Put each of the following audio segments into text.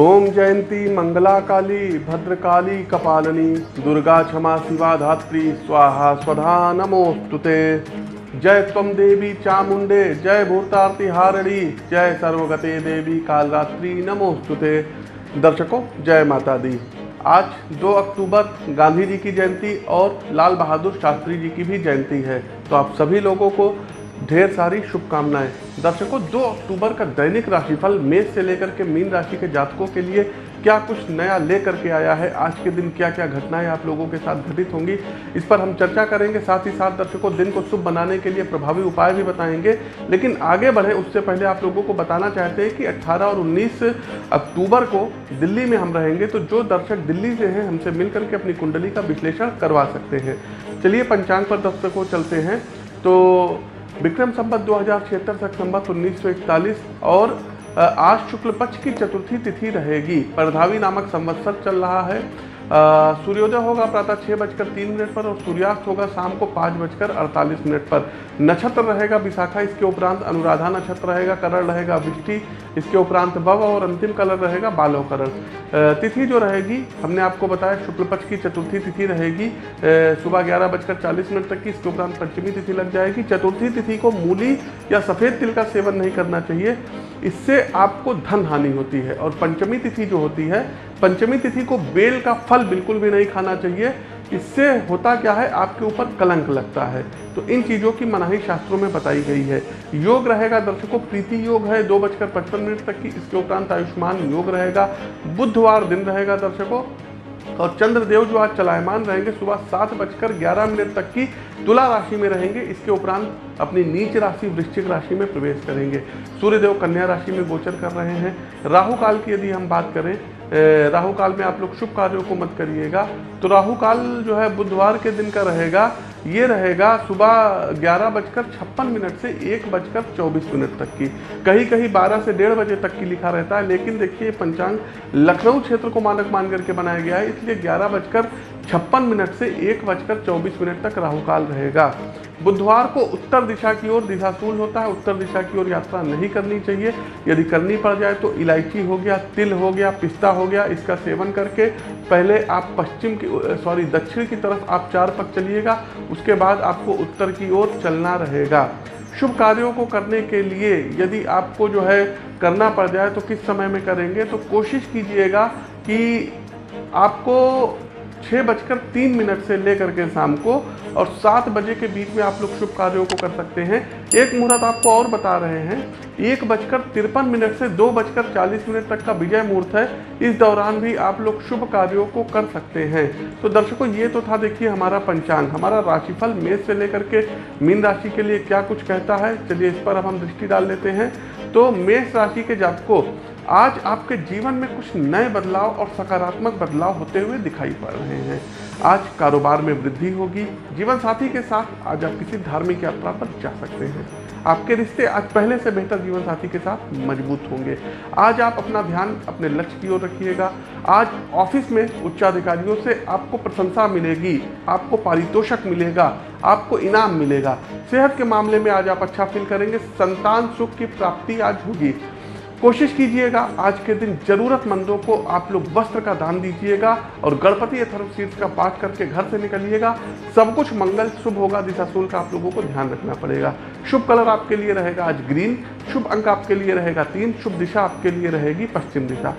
ओम जयंती मंगला काली भद्रकाली, कपालनी, दुर्गा क्षमा शिवा धात्री स्वाहा, स्वधा नमोस्तुते जय तम देवी चामुंडे जय भूतार्ति हारणी, जय सर्वगते देवी कालरात्रि नमोस्तुते दर्शकों, जय माता दी आज 2 अक्टूबर, गांधी जी की जयंती और लाल बहादुर शास्त्री जी की भी जयंती है। तो आप सभी लोगों को ढेर सारी शुभकामनाएँ। दर्शकों 2 अक्टूबर का दैनिक राशिफल मेष से लेकर के मीन राशि के जातकों के लिए क्या कुछ नया लेकर के आया है? आज के दिन क्या क्या घटनाएँ आप लोगों के साथ घटित होंगी? इस पर हम चर्चा करेंगे, साथ ही साथ दर्शकों, दिन को शुभ बनाने के लिए प्रभावी उपाय भी बताएँगे। लेकिन आगे बढ़े, उससे पहले आप लोगों को बताना चाहते हैं कि 18 और 19 अक्टूबर को दिल्ली में हम रहेंगे तो जो दर्शक दिल्ली से हैं, हमसे मिल करके अपनी कुंडली का विश्लेषण करवा सकते हैं। चलिए, पंचांग पर दर्शकों, चलते हैं। तो विक्रम संबत दो हज़ार छिहत्तर संबत उन्नीस और आज शुक्ल पक्ष की चतुर्थी तिथि रहेगी। परधावी नामक संवत्सर चल रहा है। सूर्योदय होगा प्रातः छः बजकर तीन मिनट पर और सूर्यास्त होगा शाम को पाँच बजकर अड़तालीस मिनट पर। नक्षत्र रहेगा विशाखा, इसके उपरांत अनुराधा नक्षत्र रहेगा, करण रहेगा, विष्टि, इसके उपरांत भव और अंतिम कलर रहेगा बालो करण तिथि जो रहेगी, हमने आपको बताया शुक्ल पक्ष की चतुर्थी तिथि रहेगी सुबह ग्यारह बजकर चालीस मिनट तक की, इसके उपरांत पंचमी तिथि लग जाएगी। चतुर्थी तिथि को मूली या सफ़ेद तिल का सेवन नहीं करना चाहिए, इससे आपको धन हानि होती है और पंचमी तिथि जो होती है पंचमी तिथि को बेल का फल बिल्कुल भी नहीं खाना चाहिए। इससे होता क्या है? आपके ऊपर कलंक लगता है। तो इन चीज़ों की मनाही शास्त्रों में बताई गई है। योग रहेगा दर्शकों, प्रीति योग है दो बजकर पचपन मिनट तक की। इसके उपरांत आयुष्मान योग रहेगा। बुधवार दिन रहेगा दर्शकों। और चंद्रदेव जो आज चलायमान रहेंगे सुबह सात बजकर ग्यारह मिनट तक की तुला राशि में रहेंगे। इसके उपरांत अपनी नीच राशि, वृश्चिक राशि में प्रवेश करेंगे। सूर्यदेव कन्या राशि में गोचर कर रहे हैं। राहु काल की यदि हम बात करें राहु काल में आप लोग शुभ कार्यों को मत करिएगा। तो राहु काल जो है बुधवार के दिन का रहेगा। ये रहेगा सुबह ग्यारह बजकर छप्पन मिनट से एक बजकर चौबीस मिनट तक की। कहीं कहीं बारह से डेढ़ बजे तक की लिखा रहता है, लेकिन देखिए पंचांग लखनऊ क्षेत्र को मानक मान करके बनाया गया है, इसलिए ग्यारह बजकर छप्पन मिनट से एक बजकर चौबीस मिनट तक राहुकाल रहेगा। बुधवार को उत्तर दिशा की ओर दिशाशूल होता है। उत्तर दिशा की ओर यात्रा नहीं करनी चाहिए। यदि करनी पड़ जाए तो इलायची हो गया, तिल हो गया, पिस्ता हो गया, इसका सेवन करके पहले आप पश्चिम की सॉरी, दक्षिण की तरफ़ आप चार पक चलिएगा। उसके बाद आपको उत्तर की ओर चलना रहेगा। शुभ कार्यों को करने के लिए यदि आपको जो है करना पड़ जाए तो किस समय में करेंगे? तो कोशिश कीजिएगा कि आपको छः बजकर तीन मिनट से लेकर के शाम को और सात बजे के बीच में आप लोग शुभ कार्यों को कर सकते हैं। एक मुहूर्त आपको और बता रहे हैं, एक बजकर तिरपन मिनट से दो बजकर चालीस मिनट तक का विजय मुहूर्त है। इस दौरान भी आप लोग शुभ कार्यों को कर सकते हैं। तो दर्शकों, ये तो था देखिए हमारा पंचांग, हमारा राशिफल मेष से लेकर के मीन राशि के लिए क्या कुछ कहता है, चलिए इस पर अब हम दृष्टि डाल लेते हैं। तो मेष राशि के जातकों आज आपके जीवन में कुछ नए बदलाव और सकारात्मक बदलाव होते हुए दिखाई पड़ रहे हैं। आज कारोबार में वृद्धि होगी जीवन साथी के साथ आज आप किसी धार्मिक यात्रा पर जा सकते हैं। आपके रिश्ते आज पहले से बेहतर जीवन साथी के साथ मज़बूत होंगे। आज आप अपना ध्यान अपने लक्ष्य की ओर रखिएगा। आज ऑफ़िस में उच्चाधिकारियों से आपको प्रशंसा मिलेगी, आपको पारितोषक मिलेगा, आपको इनाम मिलेगा। सेहत के मामले में आज आप अच्छा फील करेंगे। संतान सुख की प्राप्ति आज होगी। कोशिश कीजिएगा, आज के दिन जरूरतमंदों को आप लोग वस्त्र का दान दीजिएगा और गणपति अथर्वशीर्ष का पाठ करके घर से निकलिएगा। सब कुछ मंगल, शुभ होगा दिशाशूल का आप लोगों को ध्यान रखना पड़ेगा। शुभ कलर आपके लिए रहेगा आज ग्रीन, शुभ अंक आपके लिए रहेगा तीन, शुभ दिशा आपके लिए रहेगी पश्चिम दिशा।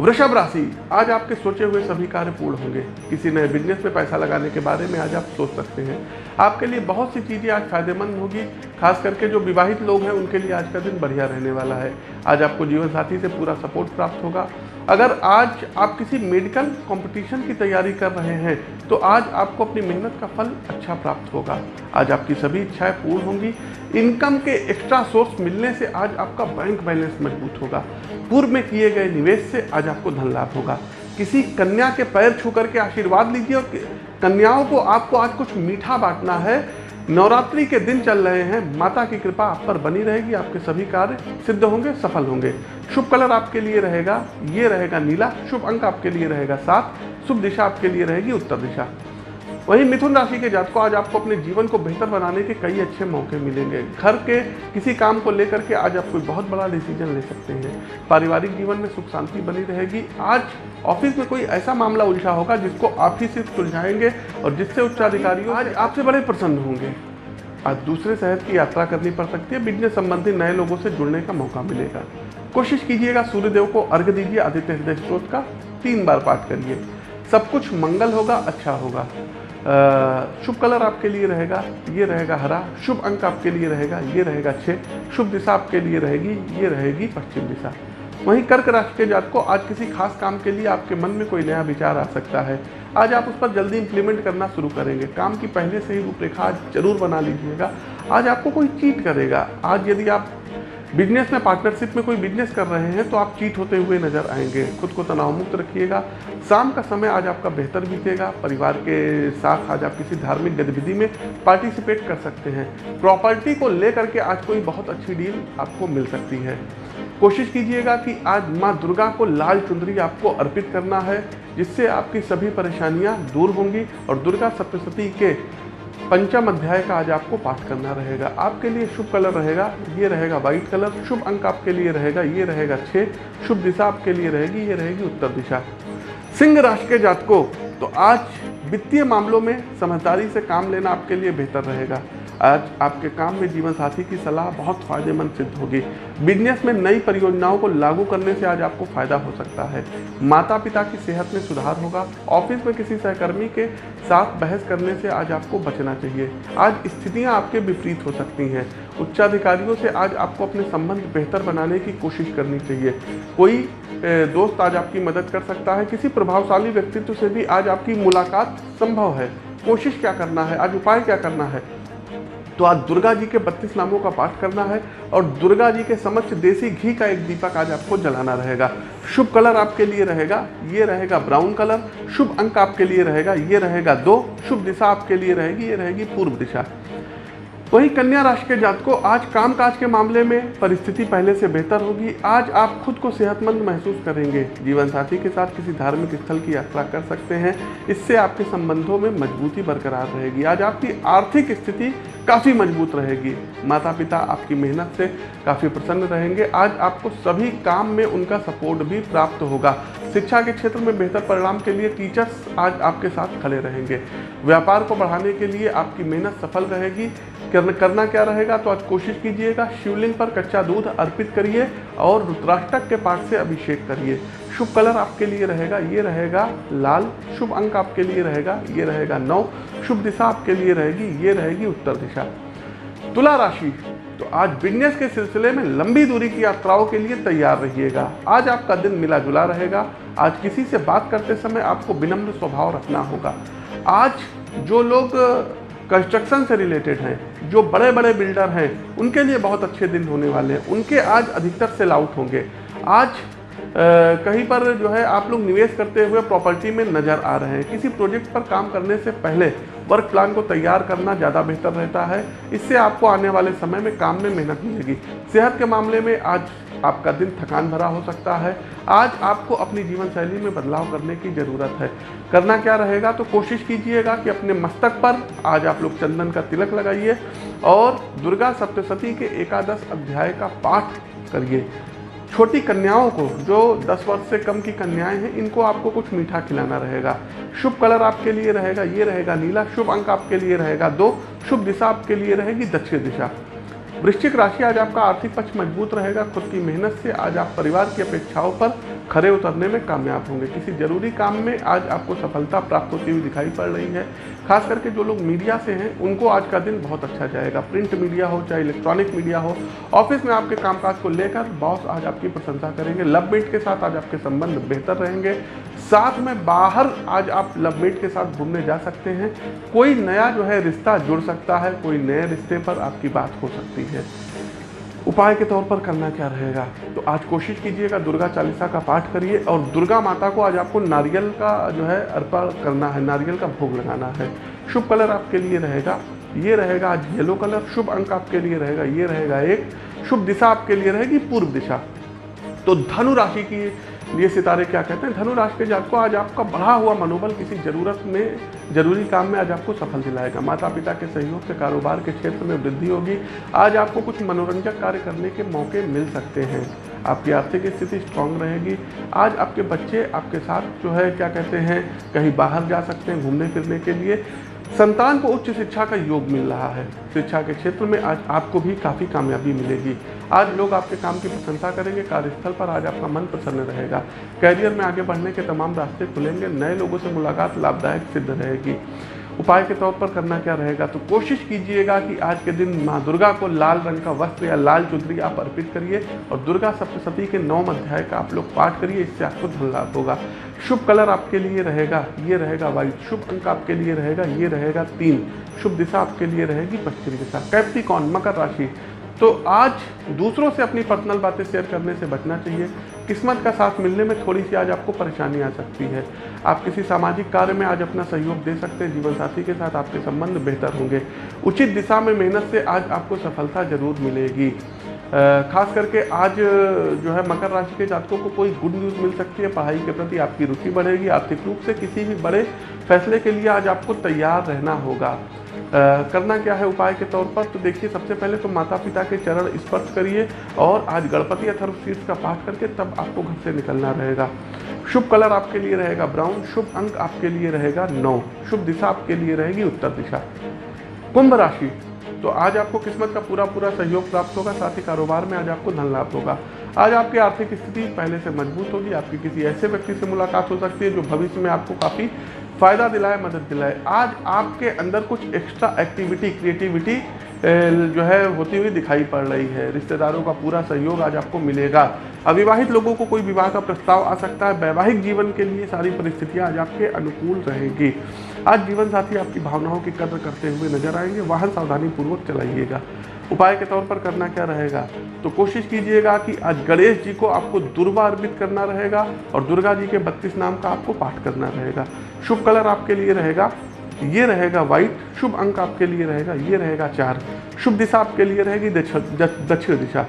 वृषभ राशि, आज आपके सोचे हुए सभी कार्य पूर्ण होंगे। किसी नए बिज़नेस में पैसा लगाने के बारे में आज आप सोच सकते हैं। आपके लिए बहुत सी चीज़ें आज फ़ायदेमंद होगी, खास करके जो विवाहित लोग हैं, उनके लिए आज का दिन बढ़िया रहने वाला है। आज आपको जीवन साथी से पूरा सपोर्ट प्राप्त होगा। अगर आज आप किसी मेडिकल कंपटीशन की तैयारी कर रहे हैं तो आज आपको अपनी मेहनत का फल अच्छा प्राप्त होगा। आज आपकी सभी इच्छाएँ पूर्ण होंगी। इनकम के एक्स्ट्रा सोर्स मिलने से आज आपका बैंक बैलेंस मज़बूत होगा। पूर्व में किए गए निवेश से आज आपको धन लाभ होगा। किसी कन्या के पैर छू करके आशीर्वाद लीजिए और कन्याओं को आपको आज कुछ मीठा बांटना है। नवरात्रि के दिन चल रहे हैं। माता की कृपा आप पर बनी रहेगी। आपके सभी कार्य सिद्ध होंगे, सफल होंगे। शुभ कलर आपके लिए रहेगा। ये रहेगा नीला। शुभ अंक आपके लिए रहेगा सात। शुभ दिशा आपके लिए रहेगी उत्तर दिशा। वहीं मिथुन राशि के जात को आज आपको अपने जीवन को बेहतर बनाने के कई अच्छे मौके मिलेंगे। घर के किसी काम को लेकर के आज आप कोई बहुत बड़ा डिसीज़न ले सकते हैं। पारिवारिक जीवन में सुख शांति बनी रहेगी। आज ऑफ़िस में कोई ऐसा मामला उलझा होगा जिसको आप ही सिर्फ़ सुलझाएँगे और जिससे उच्चाधिकारी आज आपसे बड़े प्रसन्न होंगे। आज दूसरे शहर की यात्रा करनी पड़ सकती है। बिज़नेस संबंधी नए लोगों से जुड़ने का मौका मिलेगा। कोशिश कीजिएगा सूर्यदेव को अर्घ दीजिए। आदित्य हृदय स्त्रोत का तीन बार पाठ करिए। सब कुछ मंगल होगा अच्छा होगा। शुभ कलर आपके लिए रहेगा, ये रहेगा हरा, शुभ अंक आपके लिए रहेगा, ये रहेगा छः शुभ दिशा आपके लिए रहेगी, ये रहेगी पश्चिम दिशा। वहीं कर्क राशि के जात को आज किसी खास काम के लिए आपके मन में कोई नया विचार आ सकता है। आज आप उस पर जल्दी इंप्लीमेंट करना शुरू करेंगे। काम की पहले से ही रूपरेखा ज़रूर बना लीजिएगा। आज आपको कोई चीट करेगा। आज यदि आप बिज़नेस में पार्टनरशिप में कोई बिज़नेस कर रहे हैं तो आप चीट होते हुए नज़र आएँगे। खुद को तनाव मुक्त रखिएगा। शाम का समय आज आपका बेहतर बीतेगा। परिवार के साथ आज आप किसी धार्मिक गतिविधि में पार्टिसिपेट कर सकते हैं। प्रॉपर्टी को लेकर के आज कोई बहुत अच्छी डील आपको मिल सकती है। कोशिश कीजिएगा कि आज माँ दुर्गा को लाल चुंदरी आपको अर्पित करना है, जिससे आपकी सभी परेशानियाँ दूर होंगी और दुर्गा सप्तशती के पंचम अध्याय का आज आपको पाठ करना रहेगा। आपके लिए शुभ कलर रहेगा, ये रहेगा व्हाइट कलर, शुभ अंक आपके लिए रहेगा, ये रहेगा छः शुभ दिशा आपके लिए रहेगी, ये रहेगी उत्तर दिशा। सिंह राशि के जातकों तो आज वित्तीय मामलों में समझदारी से काम लेना आपके लिए बेहतर रहेगा। आज आपके काम में जीवन साथी की सलाह बहुत फ़ायदेमंद सिद्ध होगी। बिज़नेस में नई परियोजनाओं को लागू करने से आज आपको फ़ायदा हो सकता है। माता पिता की सेहत में सुधार होगा। ऑफ़िस में किसी सहकर्मी के साथ बहस करने से आज आपको बचना चाहिए। आज स्थितियाँ आपके विपरीत हो सकती हैं। उच्चाधिकारियों से आज आपको अपने संबंध बेहतर बनाने की कोशिश करनी चाहिए। कोई दोस्त आज आपकी मदद कर सकता है। किसी प्रभावशाली व्यक्तित्व से भी आज आपकी मुलाकात संभव है। कोशिश क्या करना है? आज उपाय क्या करना है? तो आज दुर्गा जी के बत्तीस नामों का पाठ करना है और दुर्गा जी के समक्ष देसी घी का एक दीपक आज आपको जलाना रहेगा। शुभ कलर आपके लिए रहेगा, ये रहेगा ब्राउन कलर, शुभ अंक आपके लिए रहेगा, ये रहेगा दो, शुभ दिशा आपके लिए रहेगी, ये रहेगी पूर्व दिशा। वही कन्या राशि के जात को आज कामकाज के मामले में परिस्थिति पहले से बेहतर होगी, आज आप खुद को सेहतमंद महसूस करेंगे। जीवन साथी के साथ किसी धार्मिक स्थल की यात्रा कर सकते हैं, इससे आपके संबंधों में मजबूती बरकरार रहेगी। आज आपकी आर्थिक स्थिति काफ़ी मज़बूत रहेगी। माता पिता आपकी मेहनत से काफ़ी प्रसन्न रहेंगे। आज आपको सभी काम में उनका सपोर्ट भी प्राप्त होगा। शिक्षा के क्षेत्र में बेहतर परिणाम के लिए टीचर्स आज आपके साथ खड़े रहेंगे। व्यापार को बढ़ाने के लिए आपकी मेहनत सफल रहेगी। करना क्या रहेगा? तो आज कोशिश कीजिएगा, शिवलिंग पर कच्चा दूध अर्पित करिए और रुद्राष्टक के पाठ से अभिषेक करिए। शुभ कलर आपके लिए रहेगा, ये रहेगा लाल। शुभ अंक आपके लिए रहेगा, ये रहेगा नौ। शुभ दिशा आपके लिए रहेगी, ये रहेगी उत्तर दिशा। तुला राशि तो आज बिज़नेस के सिलसिले में लंबी दूरी की यात्राओं के लिए तैयार रहिएगा। आज आपका दिन मिला जुला रहेगा। आज किसी से बात करते समय आपको विनम्र स्वभाव रखना होगा। आज जो लोग कंस्ट्रक्शन से रिलेटेड हैं, जो बड़े बड़े बिल्डर हैं, उनके लिए बहुत अच्छे दिन होने वाले हैं। उनके आज अधिकतर सेल आउट होंगे। आज कहीं पर जो है आप लोग निवेश करते हुए प्रॉपर्टी में नज़र आ रहे हैं। किसी प्रोजेक्ट पर काम करने से पहले वर्क प्लान को तैयार करना ज़्यादा बेहतर रहता है। इससे आपको आने वाले समय में काम में मेहनत मिलेगी। सेहत के मामले में आज आपका दिन थकान भरा हो सकता है। आज आपको अपनी जीवन शैली में बदलाव करने की ज़रूरत है। करना क्या रहेगा तो कोशिश कीजिएगा कि अपने मस्तक पर आज आप लोग चंदन का तिलक लगाइए और दुर्गा सप्तशती के एकादश अध्याय का पाठ करिए। छोटी कन्याओं को, जो 10 वर्ष से कम की कन्याएँ हैं, इनको आपको कुछ मीठा खिलाना रहेगा। शुभ कलर आपके लिए रहेगा, ये रहेगा नीला। शुभ अंक आपके लिए रहेगा दो। शुभ दिशा आपके लिए रहेगी दक्षिण दिशा। वृश्चिक राशि आज आपका आर्थिक पक्ष मज़बूत रहेगा, खुद की मेहनत से आज आप परिवार की अपेक्षाओं पर खड़े उतरने में कामयाब होंगे। किसी ज़रूरी काम में आज आपको सफलता प्राप्त होती हुई दिखाई पड़ रही है। खास करके जो लोग मीडिया से हैं, उनको आज का दिन बहुत अच्छा जाएगा। प्रिंट मीडिया हो, चाहे इलेक्ट्रॉनिक मीडिया हो, ऑफ़िस में आपके कामकाज को लेकर बॉस आज आपकी प्रशंसा करेंगे। लव मेट के साथ आज आपके संबंध बेहतर रहेंगे। साथ में बाहर आज आप लव मेट के साथ घूमने जा सकते हैं। कोई नया जो है रिश्ता जुड़ सकता है, कोई नए रिश्ते पर आपकी बात हो सकती है। उपाय के तौर पर करना क्या रहेगा? तो आज कोशिश कीजिएगा दुर्गा चालीसा का पाठ करिए और दुर्गा माता को आज आपको नारियल का जो है अर्पण करना है, नारियल का भोग लगाना है। शुभ कलर आपके लिए रहेगा, ये रहेगा आज येलो कलर, शुभ अंक आपके लिए रहेगा, ये रहेगा एक। शुभ दिशा आपके लिए रहेगी पूर्व दिशा। तो धनु राशि की ये सितारे क्या कहते हैं? धनु राशि के जातकों आज आपका बढ़ा हुआ मनोबल किसी ज़रूरत में, ज़रूरी काम में आज आपको सफल दिलाएगा। माता पिता के सहयोग से कारोबार के क्षेत्र में वृद्धि होगी। आज आपको कुछ मनोरंजक कार्य करने के मौके मिल सकते हैं। आपकी आर्थिक स्थिति स्ट्रांग रहेगी। आज आपके बच्चे, आपके साथ जो है, क्या कहते हैं, कहीं बाहर जा सकते हैं घूमने फिरने के लिए। संतान को उच्च शिक्षा का योग मिल रहा है। शिक्षा के क्षेत्र में आज आपको भी काफ़ी कामयाबी मिलेगी। आज लोग आपके काम की प्रशंसा करेंगे, कार्यस्थल पर आज आपका मन प्रसन्न रहेगा। कैरियर में आगे बढ़ने के तमाम रास्ते खुलेंगे। नए लोगों से मुलाकात लाभदायक सिद्ध रहेगी। उपाय के तौर पर करना क्या रहेगा? तो कोशिश कीजिएगा कि आज के दिन माँ दुर्गा को लाल रंग का वस्त्र या लाल चुंदरी आप अर्पित करिए और दुर्गा सप्तशती के नौम अध्याय का आप लोग पाठ करिए, इससे आपको धन लाभ होगा। शुभ कलर आपके लिए रहेगा, ये रहेगा वाइट शुभ अंक आपके लिए रहेगा, ये रहेगा तीन। शुभ दिशा आपके लिए रहेगी पश्चिम दिशा। कैप्टिकॉन मकर राशि। तो आज दूसरों से अपनी पर्सनल बातें शेयर करने से बचना चाहिए। किस्मत का साथ मिलने में थोड़ी सी आज आपको परेशानी आ सकती है। आप किसी सामाजिक कार्य में आज अपना सहयोग दे सकते हैं जीवन साथी के साथ आपके संबंध बेहतर होंगे। उचित दिशा में मेहनत से आज आपको सफलता ज़रूर मिलेगी। खास करके आज जो है मकर राशि के जातकों को कोई गुड न्यूज़ मिल सकती है। पढ़ाई के प्रति आपकी रुचि बढ़ेगी। आर्थिक रूप से किसी भी बड़े फैसले के लिए आज आपको तैयार रहना होगा। करना क्या है उपाय के तौर पर? तो देखिए, सबसे पहले तो माता पिता के चरण स्पर्श करिए और आज गणपति अथर्व शीर्ष का पाठ करके तब आपको घर से निकलना रहेगा। शुभ कलर आपके लिए रहेगा ब्राउन, शुभ अंक आपके लिए रहेगा नौ। शुभ दिशा आपके लिए रहेगी उत्तर दिशा। कुंभ राशि। तो आज आपको किस्मत का पूरा पूरा सहयोग प्राप्त होगा, साथ ही कारोबार में आज आपको धन लाभ होगा। आज आपकी आर्थिक स्थिति पहले से मज़बूत होगी, आपकी किसी ऐसे व्यक्ति से मुलाकात हो सकती है जो भविष्य में आपको काफ़ी फ़ायदा दिलाए, मदद दिलाए। आज आपके अंदर कुछ एक्स्ट्रा एक्टिविटी क्रिएटिविटी जो है, होती हुई दिखाई पड़ रही है। रिश्तेदारों का पूरा सहयोग आज आपको मिलेगा। अविवाहित लोगों को कोई विवाह का प्रस्ताव आ सकता है। वैवाहिक जीवन के लिए सारी परिस्थितियाँ आज आपके अनुकूल रहेंगी। आज जीवन साथी आपकी भावनाओं की कदर करते हुए नज़र आएँगे। वाहन सावधानी पूर्वक चलाइएगा। उपाय के तौर पर करना क्या रहेगा? तो कोशिश कीजिएगा कि आज गणेश जी को आपको दुर्वा अर्पित करना रहेगा और दुर्गा जी के बत्तीस नाम का आपको पाठ करना रहेगा। शुभ कलर आपके लिए रहेगा, ये रहेगा व्हाइट शुभ अंक आपके लिए रहेगा, ये रहेगा चार। शुभ दिशा आपके लिए रहेगी दक्षिण दिशा।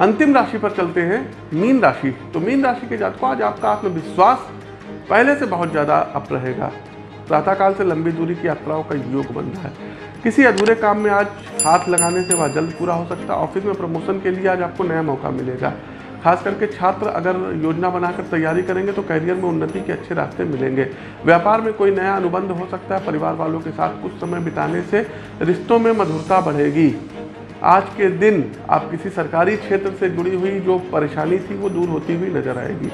अंतिम राशि पर चलते हैं, मीन राशि। तो मीन राशि के जातकों, आज आपका आत्मविश्वास पहले से बहुत ज़्यादा अप रहेगा। प्रातःकाल से लंबी दूरी की यात्राओं का योग बन रहा है। किसी अधूरे काम में आज हाथ लगाने से वह जल्द पूरा हो सकता है ऑफ़िस में प्रमोशन के लिए आज आपको नया मौका मिलेगा। खास करके छात्र अगर योजना बनाकर तैयारी करेंगे तो करियर में उन्नति के अच्छे रास्ते मिलेंगे। व्यापार में कोई नया अनुबंध हो सकता है, परिवार वालों के साथ कुछ समय बिताने से रिश्तों में मधुरता बढ़ेगी। आज के दिन आप किसी सरकारी क्षेत्र से जुड़ी हुई जो परेशानी थी, वो दूर होती हुई नज़र आएगी।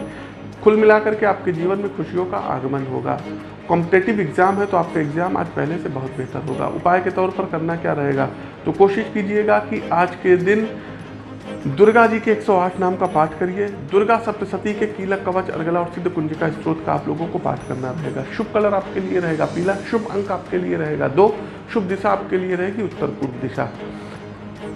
कुल मिलाकर के आपके जीवन में खुशियों का आगमन होगा। कॉम्पिटेटिव एग्ज़ाम है तो आपका एग्ज़ाम आज पहले से बहुत बेहतर होगा। उपाय के तौर पर करना क्या रहेगा? तो कोशिश कीजिएगा कि आज के दिन दुर्गा जी के 108 नाम का पाठ करिए। दुर्गा सप्तशती के कीलक कवच अर्गला और सिद्ध कुंजिका स्त्रोत का आप लोगों को पाठ करना रहेगा। शुभ कलर आपके लिए रहेगा, पीला। शुभ अंक आपके लिए रहेगा, दो। शुभ दिशा आपके लिए रहेगी उत्तर पूर्व दिशा।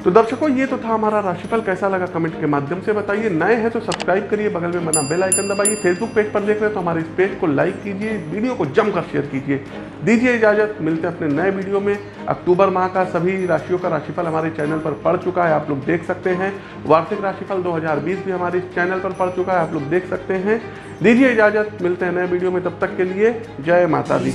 तो दर्शकों, ये तो था हमारा राशिफल। कैसा लगा कमेंट के माध्यम से बताइए। नए हैं तो सब्सक्राइब करिए, बगल में बना बेल आइकन दबाइए। फेसबुक पेज पर देख रहे हैं तो हमारे इस पेज को लाइक कीजिए वीडियो को जमकर शेयर कीजिए। दीजिए इजाज़त। मिलते हैं अपने नए वीडियो में। अक्टूबर माह का सभी राशियों का राशिफल हमारे चैनल पर पड़ चुका है, आप लोग देख सकते हैं। वार्षिक राशिफल दो भी हमारे इस चैनल पर पड़ चुका है, आप लोग देख सकते हैं। दीजिए इजाज़त। मिलते हैं नए वीडियो में। तब तक के लिए जय माता दी।